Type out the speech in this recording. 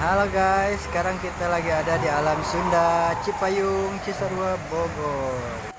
Halo guys, sekarang kita lagi ada di Alam Sunda, Cipayung, Cisarua, Bogor.